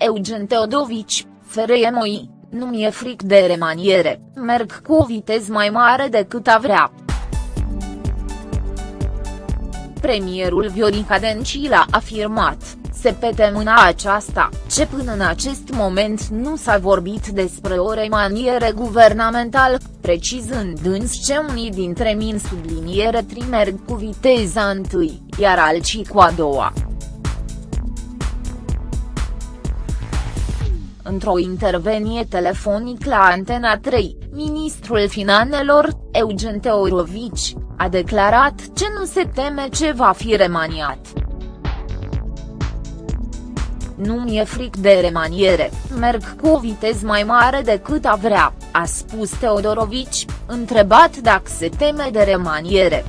Eugen Teodovici, FRMOI, nu mi-e fric de remaniere, merg cu o viteză mai mare decât a vrea. Premierul Viorica Dencil a afirmat, se pete mâna aceasta, ce până în acest moment nu s-a vorbit despre o remaniere guvernamental, precizând însă ce unii dintre min subliniere trimerg cu viteza întâi, iar alții cu a doua. Într-o intervenie telefonic la Antena 3, ministrul finanțelor, Eugen Teorovici, a declarat ce nu se teme ce va fi remaniat. Nu mi-e fric de remaniere, merg cu o viteză mai mare decât a vrea, a spus Teodorovici, întrebat dacă se teme de remaniere.